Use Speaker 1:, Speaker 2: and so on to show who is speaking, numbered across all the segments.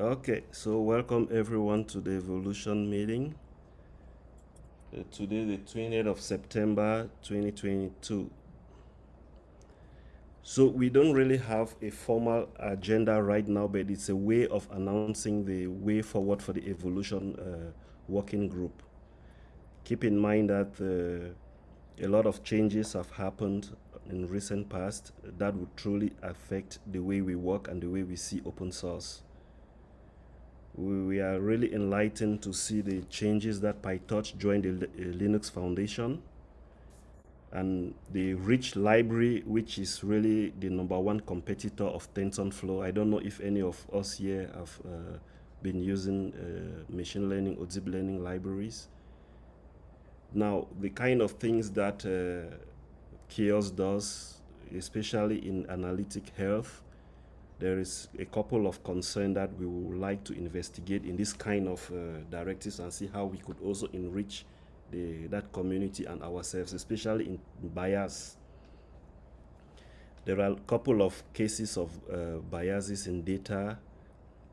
Speaker 1: Okay, so welcome everyone to the Evolution meeting. Uh, today, the 20th of September 2022. So we don't really have a formal agenda right now, but it's a way of announcing the way forward for the Evolution uh, working group. Keep in mind that uh, a lot of changes have happened in recent past that would truly affect the way we work and the way we see open source we, we are really enlightened to see the changes that PyTorch joined the uh, Linux Foundation and the rich library, which is really the number one competitor of TensorFlow. I don't know if any of us here have uh, been using uh, machine learning or deep learning libraries. Now, the kind of things that uh, CHAOSS does, especially in analytic health, there is a couple of concerns that we would like to investigate in this kind of uh, directives and see how we could also enrich the, that community and ourselves, especially in bias. There are a couple of cases of uh, biases in data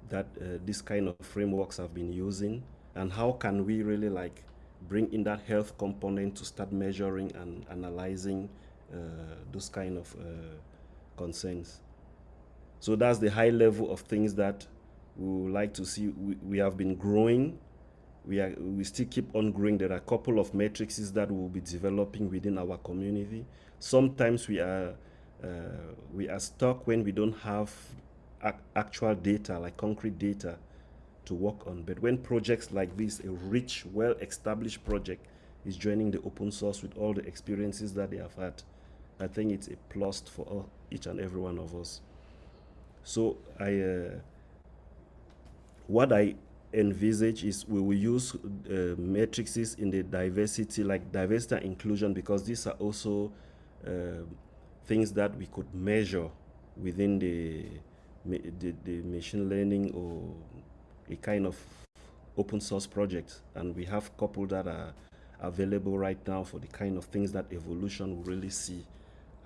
Speaker 1: that uh, this kind of frameworks have been using and how can we really like bring in that health component to start measuring and analyzing uh, those kind of uh, concerns. So that's the high level of things that we would like to see. We, we have been growing. We, are, we still keep on growing. There are a couple of matrices that we'll be developing within our community. Sometimes we are, uh, we are stuck when we don't have actual data, like concrete data to work on. But when projects like this, a rich, well-established project is joining the open source with all the experiences that they have had, I think it's a plus for all, each and every one of us. So I, uh, what I envisage is we will use uh, matrices in the diversity, like diversity and inclusion, because these are also uh, things that we could measure within the, the, the machine learning or a kind of open source project. And we have couple that are available right now for the kind of things that evolution will really see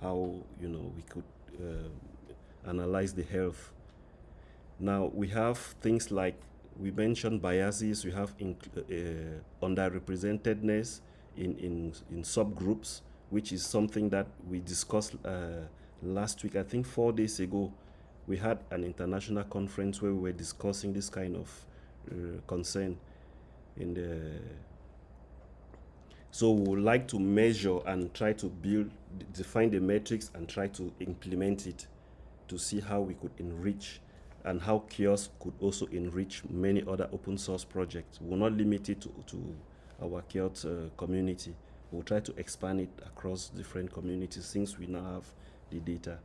Speaker 1: how, you know, we could uh, analyze the health. Now we have things like we mentioned biases, we have uh, underrepresentedness in, in, in subgroups, which is something that we discussed uh, last week. I think four days ago, we had an international conference where we were discussing this kind of uh, concern in the so we would like to measure and try to build define the metrics and try to implement it to see how we could enrich and how CHAOSS could also enrich many other open source projects. We're not limited to, to our CHAOSS uh, community. We'll try to expand it across different communities since we now have the data.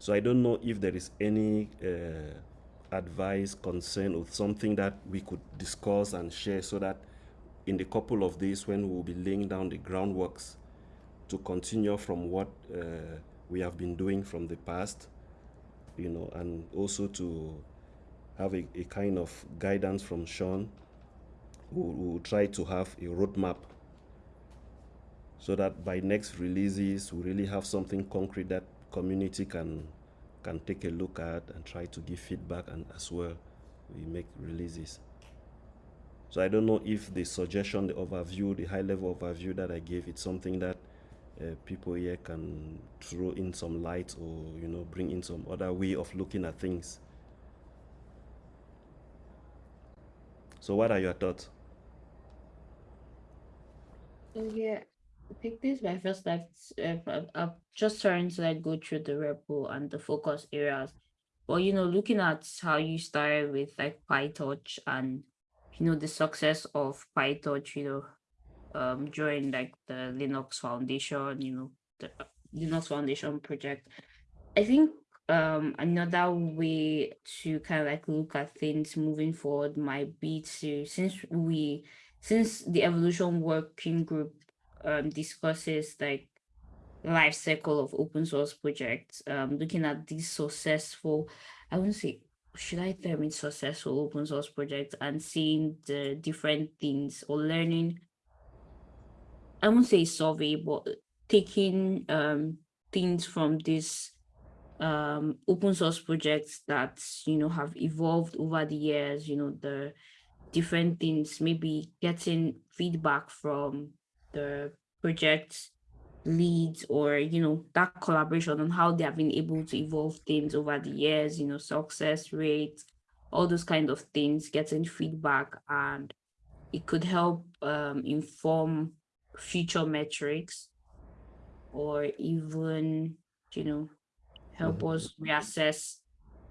Speaker 1: So I don't know if there is any uh, advice, concern, or something that we could discuss and share so that in the couple of days when we'll be laying down the groundworks to continue from what uh, we have been doing from the past, you know, and also to have a, a kind of guidance from Sean, who will try to have a roadmap so that by next releases, we really have something concrete that community can can take a look at and try to give feedback and as well we make releases. So I don't know if the suggestion, the overview, the high level overview that I gave, it's something that uh, people here can throw in some light or you know bring in some other way of looking at things. So what are your thoughts?
Speaker 2: Oh, yeah. I think this is my first like uh, I've just trying to like go through the repo and the focus areas. But you know looking at how you started with like pytorch and you know the success of pytorch you know um, join like the Linux Foundation, you know, the Linux Foundation project. I think um, another way to kind of like look at things moving forward might be to since we since the evolution working group um, discusses like life cycle of open source projects, um, looking at these successful, I wouldn't say should I term it successful open source projects and seeing the different things or learning I won't say survey, but taking um, things from this um, open source projects that, you know, have evolved over the years, you know, the different things, maybe getting feedback from the project leads or, you know, that collaboration on how they have been able to evolve things over the years, you know, success rate, all those kind of things, getting feedback and it could help um, inform future metrics or even, you know, help
Speaker 1: Mhm.
Speaker 2: us reassess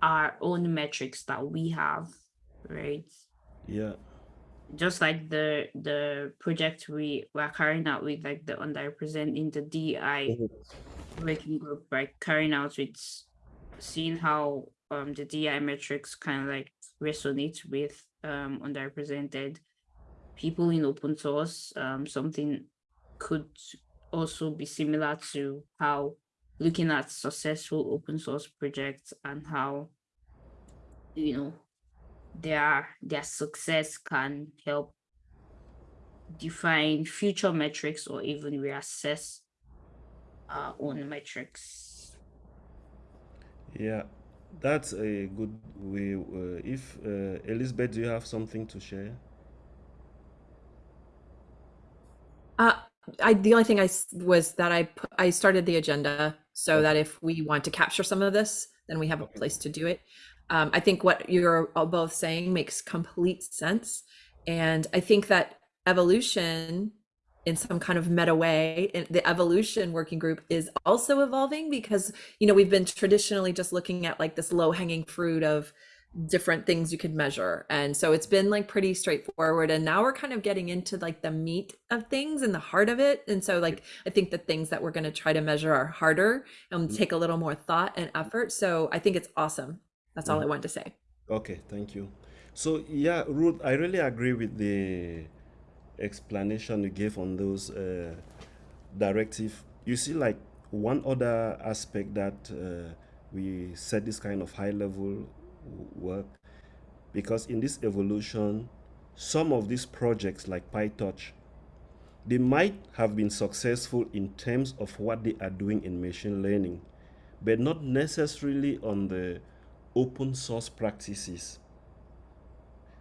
Speaker 2: our own metrics that we have, right?
Speaker 1: Yeah.
Speaker 2: Just like the the project we were carrying out with like the underrepresented in the DI
Speaker 1: Mhm.
Speaker 2: working group, right? Carrying out with seeing how um the DI metrics kind of like resonate with um underrepresented people in open source. Um something could also be similar to how looking at successful open source projects and how you know their their success can help define future metrics or even reassess our own metrics.
Speaker 1: Yeah, that's a good way. Uh, if uh, Elizabeth, do you have something to share?
Speaker 3: Uh, I the only thing I was that I I started the agenda so that if we want to capture some of this, then we have a place to do it. Um, I think what you're both saying makes complete sense, and I think that evolution, in some kind of meta way, in the evolution working group is also evolving because you know we've been traditionally just looking at like this low hanging fruit of different things you could measure. And so it's been like pretty straightforward. And now we're kind of getting into like the meat of things and the heart of it. And so like I think the things that we're going to try to measure are harder and
Speaker 1: Mm.
Speaker 3: take a little more thought and effort. So I think it's awesome. That's all I
Speaker 1: Mhm.
Speaker 3: wanted to say.
Speaker 1: Okay, thank you. So yeah, Ruth, I really agree with the explanation you gave on those uh, directive. You see, like one other aspect that uh, we set this kind of high level work because in this evolution, some of these projects like PyTorch, they might have been successful in terms of what they are doing in machine learning, but not necessarily on the open source practices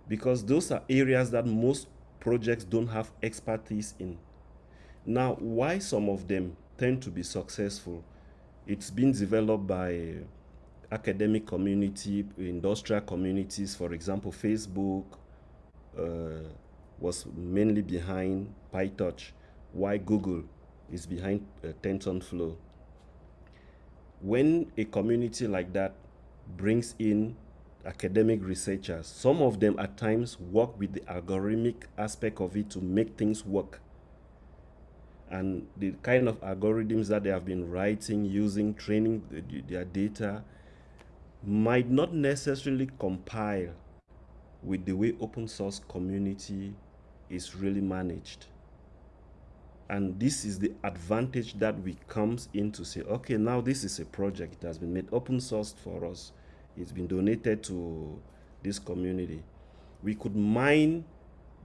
Speaker 1: because those are areas that most projects don't have expertise in. Now, why some of them tend to be successful? It's been developed by academic community, industrial communities. For example, Facebook uh, was mainly behind PyTorch, why Google is behind uh, TensorFlow. When a community like that brings in academic researchers, some of them at times work with the algorithmic aspect of it to make things work. And the kind of algorithms that they have been writing using training the- their data might not necessarily compile with the way open source community is really managed. And this is the advantage that we comes in to say, okay, now this is a project that has been made open sourced for us. It's been donated to this community. We could mine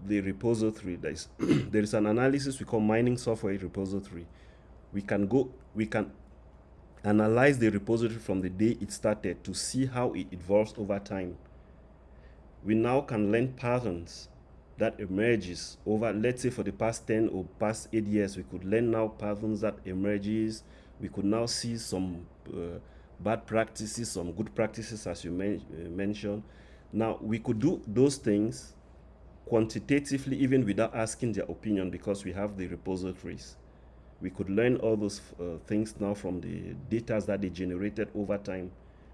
Speaker 1: the repository. There is, there is an analysis we call mining software repository. We can go, we can analyze the repository from the day it started to see how it evolves over time. We now can learn patterns that emerges over, let's say for the past 10 or past 8 years, we could learn now patterns that emerges. We could now see some uh, bad practices, some good practices as you men uh, mentioned. Now, we could do those things quantitatively even without asking their opinion because we have the repositories. We could learn all those uh, things now from the data that they generated over time.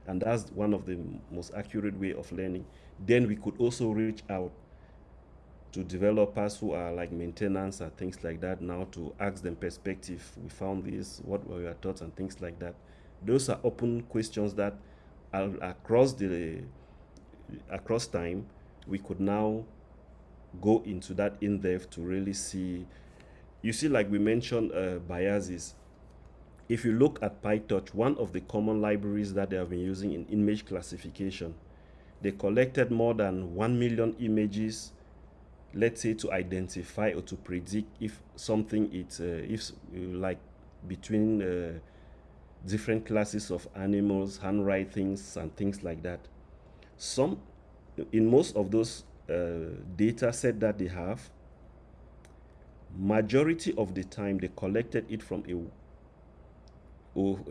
Speaker 1: And that's one of the most accurate way of learning. Then we could also reach out to developers who are like maintenance and things like that now to ask them perspective. We found this, what were your thoughts and things like that. Those are open questions that across the across time we could now go into that in depth to really see. You see, like we mentioned, uh, biases. If you look at PyTorch, one of the common libraries that they have been using in image classification, they collected more than 1 million images, let's say to identify or to predict if something it's, uh, if uh, like between uh, different classes of animals, handwritings, and things like that. Some, in most of those uh, data set that they have, majority of the time they collected it from a,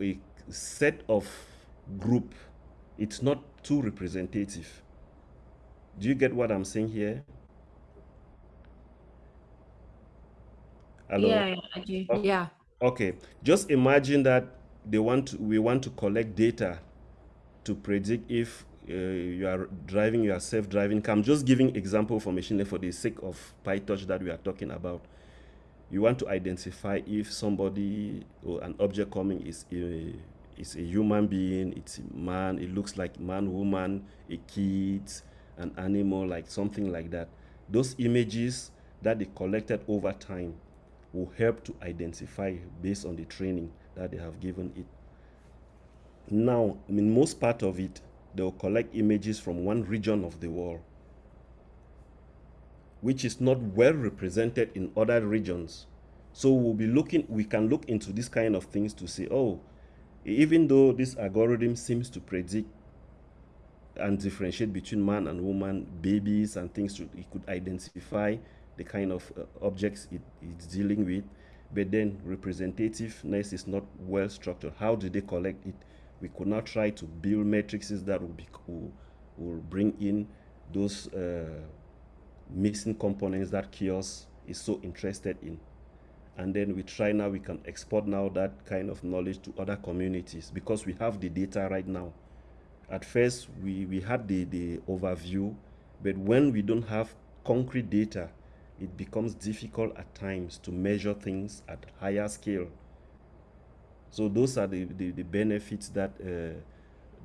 Speaker 1: a set of group. It's not too representative. Do you get what I'm saying here?
Speaker 2: Hello? Yeah, yeah, I do.
Speaker 3: Oh, yeah.
Speaker 1: Okay. Just imagine that they want to, we want to collect data to predict if uh, you are driving your self-driving car. I'm just giving example for machine learning for the sake of PyTorch that we are talking about. You want to identify if somebody or an object coming is a, is a human being, it's a man, it looks like man, woman, a kid, an animal, like something like that. Those images that they collected over time will help to identify based on the training that they have given it. Now, in most part of it, they will collect images from one region of the world, which is not well represented in other regions. So we'll be looking, we can look into this kind of things to say, oh, even though this algorithm seems to predict and differentiate between man and woman, babies and things, it could identify the kind of uh, objects it, it's dealing with, but then representativeness is not well structured. How do they collect it? We could now try to build matrices that will, be, will, will bring in those uh, missing components that CHAOSS is so interested in. And then we try now, we can export now that kind of knowledge to other communities because we have the data right now. At first, we, we had the, the overview, but when we don't have concrete data, it becomes difficult at times to measure things at higher scale. So those are the, the, the benefits that uh,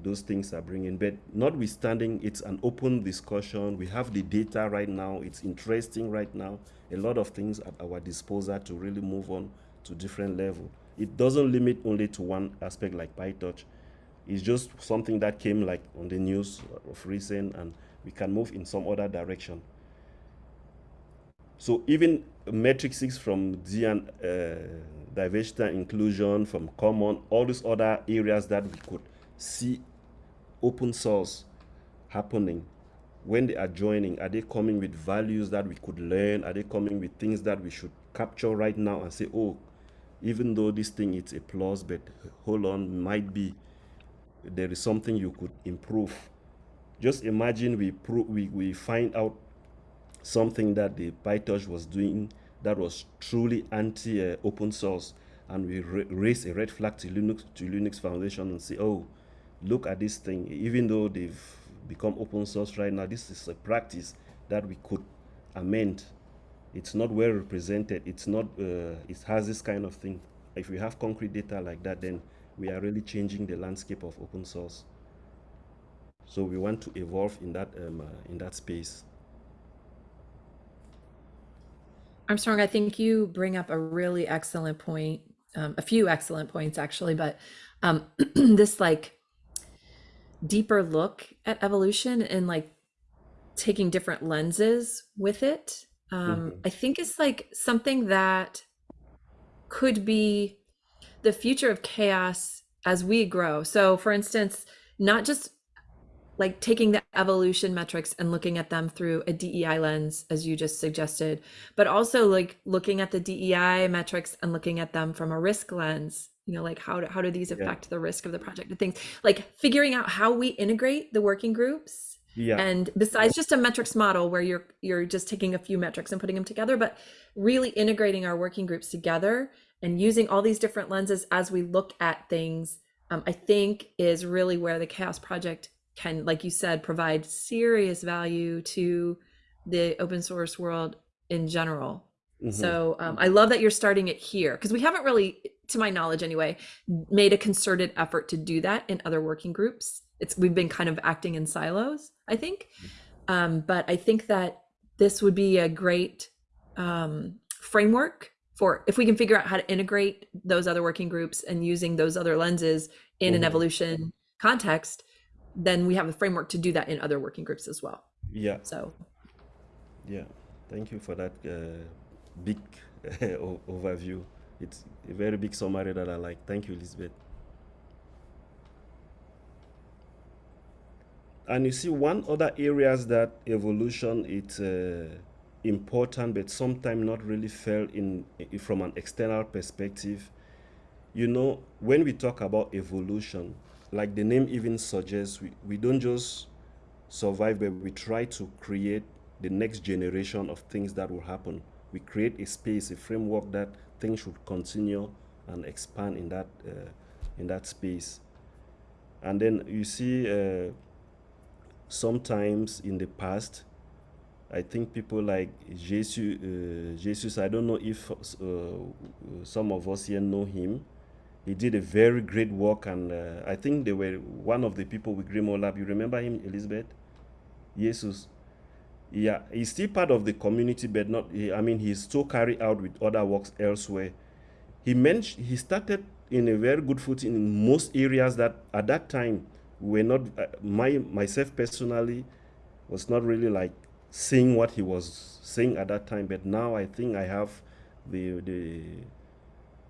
Speaker 1: those things are bringing. But notwithstanding, it's an open discussion. We have the data right now. It's interesting right now. A lot of things at our disposal to really move on to different level. It doesn't limit only to one aspect like PyTorch. It's just something that came like on the news of recent and we can move in some other direction. So even matrices from D and uh, diversity and inclusion, from common, all these other areas that we could see open source happening. When they are joining are they coming with values that we could learn? Are they coming with things that we should capture right now and say oh even though this thing is a plus but hold on might be there is something you could improve. Just imagine we we, we find out something that the PyTorch was doing that was truly anti-open uh, source, and we raise a red flag to Linux to Linux Foundation and say, oh, look at this thing. Even though they've become open source right now, this is a practice that we could amend. It's not well represented. It's not. Uh, it has this kind of thing. If we have concrete data like that, then we are really changing the landscape of open source. So we want to evolve in that um, uh, in that space.
Speaker 3: Armstrong, I think you bring up a really excellent point, um, a few excellent points actually, but um, this like deeper look at evolution and like taking different lenses with it, um, mm-hmm. I think is like something that could be the future of CHAOSS as we grow. So, for instance, not just like taking the evolution metrics and looking at them through a DEI lens, as you just suggested, but also like looking at the DEI metrics and looking at them from a risk lens. You know, like how do, how do these affect yeah. the risk of the project and things like figuring out how we integrate the working groups. Yeah. And besides just a metrics model where you're you're just taking a few metrics and putting them together, but really integrating our working groups together and using all these different lenses as we look at things, um, I think is really where the CHAOSS project can, like you said, provide serious value to the open source world in general. Mm-hmm. So um, I love that you're starting it here because we haven't really, to my knowledge anyway, made a concerted effort to do that in other working groups. It's we've been kind of acting in silos, I think. Um, but I think that this would be a great um, framework for if we can figure out how to integrate those other working groups and using those other lenses in mm-hmm. an evolution context then we have a framework to do that in other working groups as well.
Speaker 1: Yeah.
Speaker 3: So.
Speaker 1: Yeah, thank you for that uh, big overview. It's a very big summary that I like. Thank you, Elizabeth. And you see one other areas that evolution it's uh, important, but sometimes not really felt in from an external perspective. You know, when we talk about evolution, like the name even suggests we, we don't just survive but we try to create the next generation of things that will happen we create a space a framework that things should continue and expand in that uh, in that space and then you see uh, sometimes in the past I think people like Jesus, uh, Jesus I don't know if uh, some of us here know him. He did a very great work, and uh, I think they were one of the people with GrimoireLab. You remember him, Elizabeth? Jesus. Yeah, he's still part of the community, but not. He, I mean, he's still carried out with other works elsewhere. He mentioned he started in a very good footing in most areas that at that time were not. Uh, my myself personally was not really like seeing what he was saying at that time, but now I think I have the the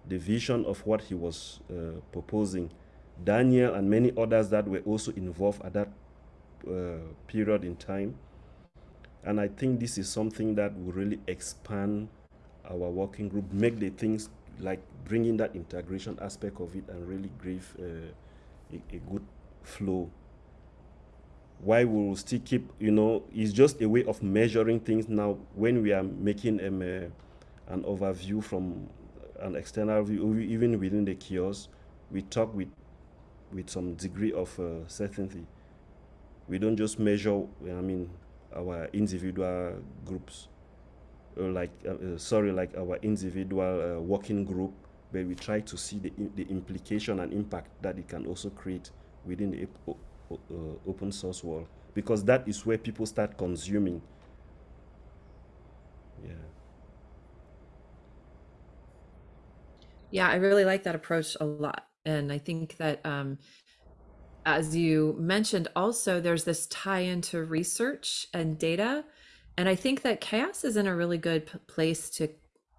Speaker 1: the vision of what he was uh, proposing. Daniel and many others that were also involved at that uh, period in time. And I think this is something that will really expand our working group, make the things like bringing that integration aspect of it and really give uh, a, a good flow why we will still keep, you know, it's just a way of measuring things now when we are making um, uh, an overview from an external view, even within the CHAOSS, we talk with with some degree of uh, certainty. We don't just measure, I mean, our individual groups, or like, uh, uh sorry, like our individual uh, working group, but we try to see the, the implication and impact that it can also create within the uh, open source world because that is where people start consuming. Yeah.
Speaker 3: Yeah, I really like that approach a lot. And I think that, um, as you mentioned, also there's this tie into research and data. And I think that CHAOSS is in a really good place to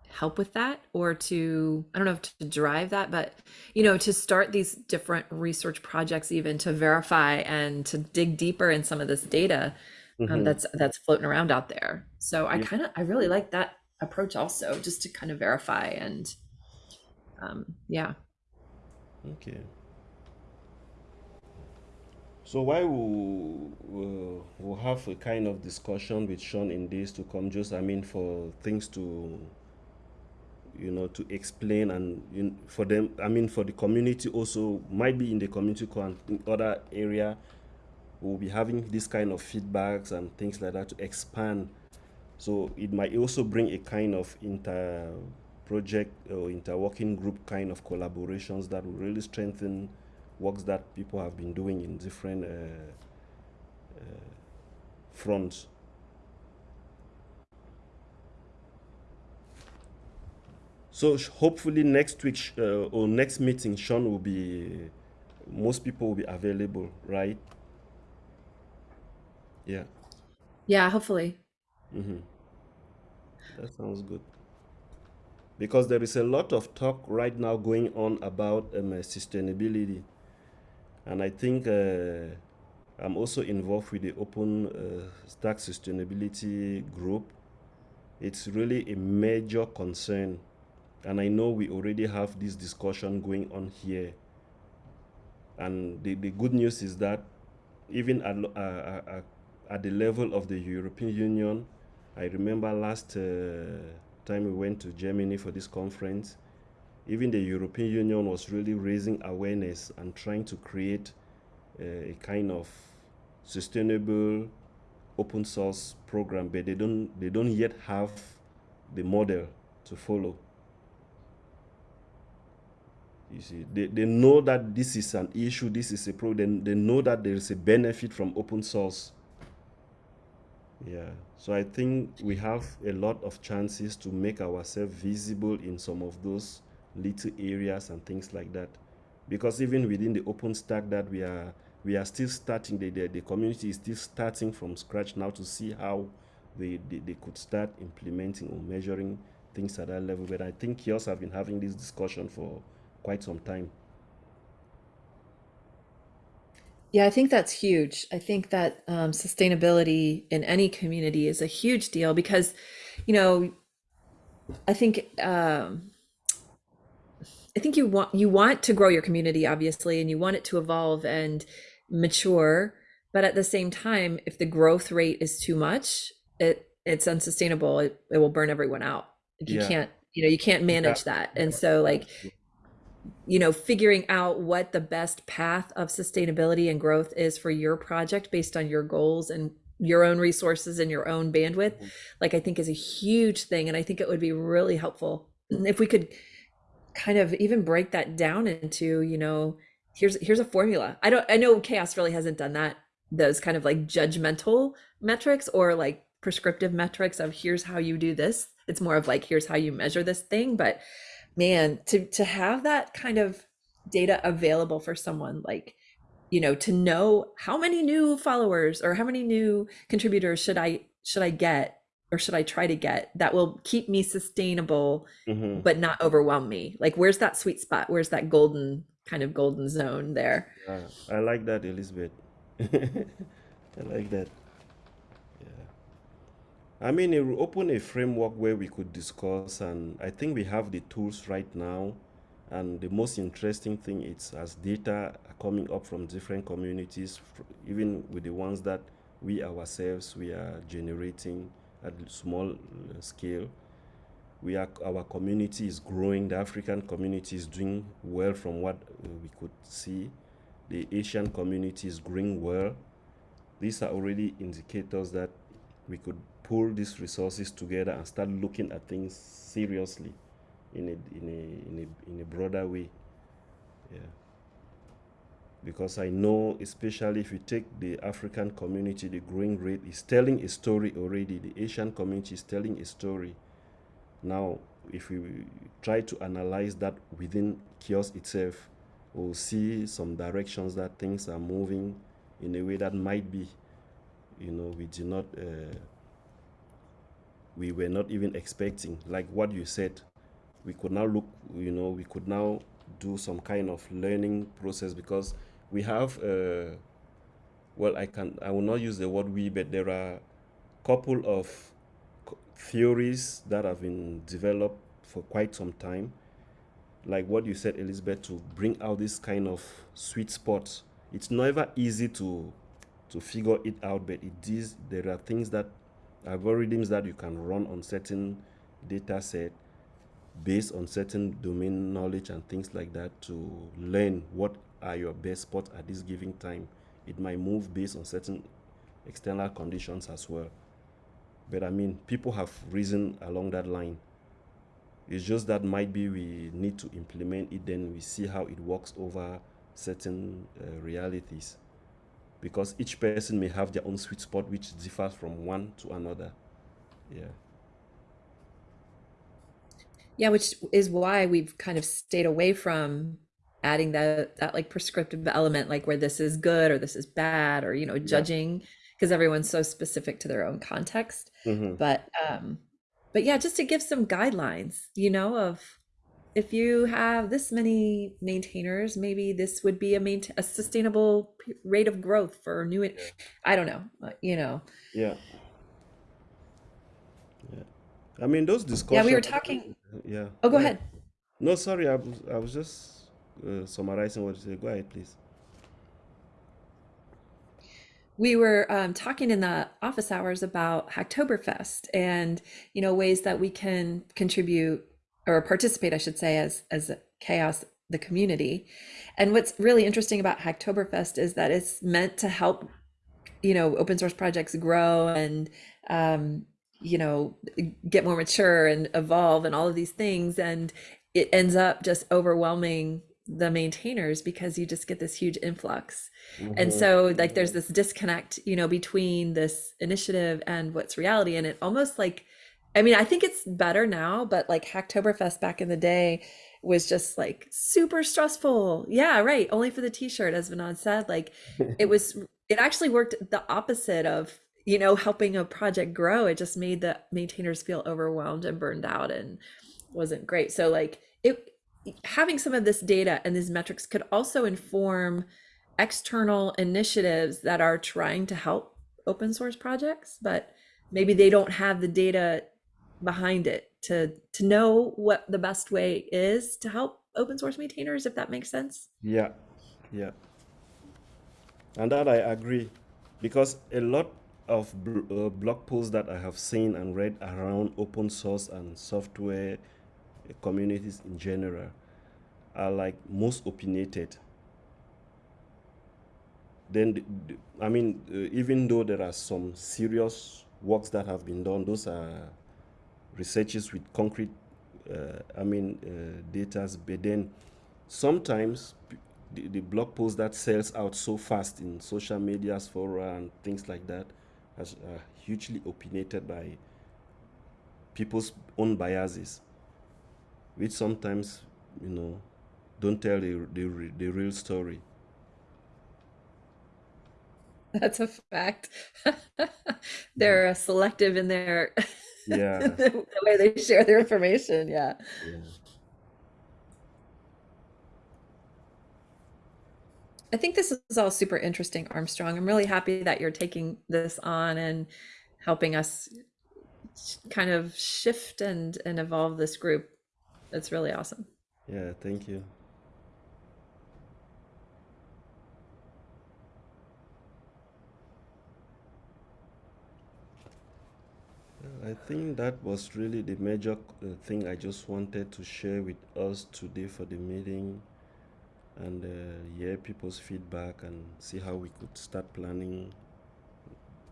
Speaker 3: help with that or to i don't know if to drive that but you know to start these different research projects even to verify and to dig deeper in some of this data um, mm-hmm. that's that's floating around out there so i kind of i really like that approach also just to kind of verify and um, yeah
Speaker 1: okay so why we'll, we'll, we'll have a kind of discussion with Sean in this to come just I mean for things to you know, to explain and you know, for them, I mean, for the community also might be in the community in other area, we'll be having this kind of feedbacks and things like that to expand. So it might also bring a kind of inter project or inter working group kind of collaborations that will really strengthen works that people have been doing in different uh, uh, fronts. So hopefully next week uh, or next meeting, Sean will be, most people will be available, right? Yeah.
Speaker 3: Yeah, hopefully.
Speaker 1: Mm-hmm. That sounds good. Because there is a lot of talk right now going on about um, sustainability. And I think uh, I'm also involved with the Open uh, Stack Sustainability Group. It's really a major concern and I know we already have this discussion going on here. And the, the good news is that even at, uh, uh, uh, at the level of the European Union, I remember last uh, time we went to Germany for this conference, even the European Union was really raising awareness and trying to create uh, a kind of sustainable open source program, but they don't they don't yet have the model to follow. You see, they, they know that this is an issue, this is a problem. They know that there is a benefit from open source. Yeah, so I think we have a lot of chances to make ourselves visible in some of those little areas and things like that. Because even within the OpenStack that we are we are still starting, the, the, the community is still starting from scratch now to see how they, they, they could start implementing or measuring things at that level. But I think CHAOSS have been having this discussion for quite some time.
Speaker 3: Yeah, I think that's huge. I think that um, sustainability in any community is a huge deal because, you know, I think um, I think you want you want to grow your community, obviously, and you want it to evolve and mature. But at the same time, if the growth rate is too much, it it's unsustainable. It, it will burn everyone out. You
Speaker 1: Yeah.
Speaker 3: can't, you know, you can't manage that. And so, like, you know, figuring out what the best path of sustainability and growth is for your project based on your goals and your own resources and your own bandwidth,
Speaker 1: Mhm.
Speaker 3: like I think is a huge thing. And I think it would be really helpful if we could kind of even break that down into, you know, here's here's a formula. I don't I know CHAOSS really hasn't done that, those kind of like judgmental metrics or like prescriptive metrics of here's how you do this. It's more of like here's how you measure this thing, but man to to have that kind of data available for someone like you know to know how many new followers or how many new contributors should i should i get or should i try to get that will keep me sustainable
Speaker 1: Mhm.
Speaker 3: but not overwhelm me like where's that sweet spot where's that golden kind of golden zone there
Speaker 1: Yeah, I like that, Elizabeth. I like that. I mean, it will open a framework where we could discuss, and I think we have the tools right now. And the most interesting thing is as data coming up from different communities, even with the ones that we ourselves we are generating at small uh, scale. We are our community is growing. The African community is doing well from what uh, we could see. The Asian community is growing well. These are already indicators that we could pull these resources together and start looking at things seriously in a in a in a, in a broader way. Yeah. Because I know, especially if you take the African community, the growing rate is telling a story already. The Asian community is telling a story. Now, if we try to analyze that within CHAOSS itself, we'll see some directions that things are moving in a way that might be, you know, we did not, uh, we were not even expecting. Like what you said, we could now look, you know, we could now do some kind of learning process because we have, uh, well, I can, I will not use the word we, but there are couple of theories that have been developed for quite some time like what you said elizabeth to bring out this kind of sweet spot it's never easy to to figure it out but it is there are things that algorithms that you can run on certain data set based on certain domain knowledge and things like that to learn what are your best spots at this given time it might move based on certain external conditions as well but I mean, people have reason along that line. It's just that might be we need to implement it, then we see how it works over certain uh, realities. Because each person may have their own sweet spot, which differs from one to another. Yeah.
Speaker 3: yeah which is why we've kind of stayed away from adding that that like prescriptive element like where this is good or this is bad or you know judging because everyone's so specific to their own context
Speaker 1: hmm
Speaker 3: but um but yeah just to give some guidelines you know of if you have this many maintainers maybe this would be a main a sustainable rate of growth for new
Speaker 1: Yeah.
Speaker 3: i don't know uh, you know
Speaker 1: Yeah. Yeah. I mean, those discussions.
Speaker 3: yeah we were talking
Speaker 1: Yeah.
Speaker 3: oh go
Speaker 1: ahead.
Speaker 3: ahead
Speaker 1: No, sorry, I was, I was just uh, summarizing what you said. Go ahead, please.
Speaker 3: we were um, talking in the office hours about Hacktoberfest and you know ways that we can contribute or participate, I should say, as as CHAOSS the community. And what's really interesting about Hacktoberfest is that it's meant to help you know open source projects grow and um, you know get more mature and evolve and all of these things. And it ends up just overwhelming the maintainers because you just get this huge influx. And
Speaker 1: hmm
Speaker 3: so like there's this disconnect you know between this initiative and what's reality. And it almost like i mean i think it's better now but like hacktoberfest back in the day was just like super stressful. Yeah right only for the t-shirt as Vinod said like it was it actually worked the opposite of you know helping a project grow. It just made the maintainers feel overwhelmed and burned out and wasn't great. So like it having some of this data and these metrics could also inform external initiatives that are trying to help open source projects, but maybe they don't have the data behind it to to know what the best way is to help open source maintainers, if that makes sense.
Speaker 1: Yeah, yeah. And that I agree, because a lot of uh, blog posts that I have seen and read around open source and software communities in general are like most opinionated. Then, the, the- I mean, uh, even though there are some serious works that have been done, those are researches with concrete, uh, I mean, uh, data. But then sometimes the, the blog post that sells out so fast in social medias, fora, and things like that, has uh, hugely opinionated by people's own biases, which sometimes, you know, don't tell the, the, the real story.
Speaker 3: That's a fact. They're selective in their
Speaker 1: Yeah.
Speaker 3: the way they share their information. Yeah.
Speaker 1: Yeah.
Speaker 3: I think this is all super interesting, Armstrong. I'm really happy that you're taking this on and helping us kind of shift and and evolve this group. It's really awesome.
Speaker 1: Yeah, thank you. I think that was really the major uh, thing I just wanted to share with us today for the meeting and uh, hear people's feedback and see how we could start planning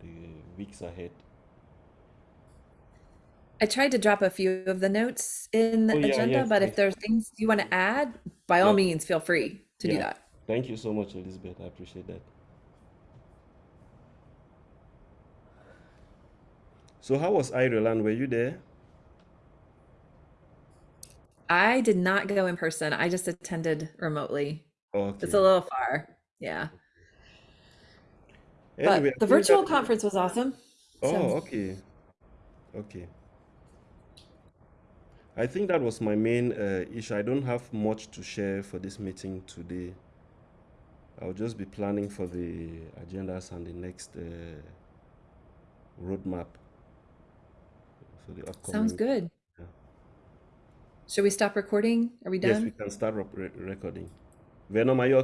Speaker 1: the weeks ahead.
Speaker 3: I tried to drop a few of the notes in the
Speaker 1: Oh, yeah,
Speaker 3: agenda,
Speaker 1: yes,
Speaker 3: but
Speaker 1: yes.
Speaker 3: if there's things you want to add, by all means, feel free to do that.
Speaker 1: Thank you so much, Elizabeth. I appreciate that. So, how was Ireland? Were you there?
Speaker 3: I did not go in person. I just attended remotely.
Speaker 1: Okay.
Speaker 3: It's a little far. Yeah.
Speaker 1: Anyway,
Speaker 3: But the virtual
Speaker 1: that-
Speaker 3: conference was awesome.
Speaker 1: Oh,
Speaker 3: So
Speaker 1: okay. Okay. I think that was my main uh, issue. I don't have much to share for this meeting today. I'll just be planning for the agendas and the next uh, roadmap for the upcoming.
Speaker 3: sounds good.
Speaker 1: Yeah.
Speaker 3: Should we stop recording? Are we done?
Speaker 1: Yes, we can start re- recording. Venom, are you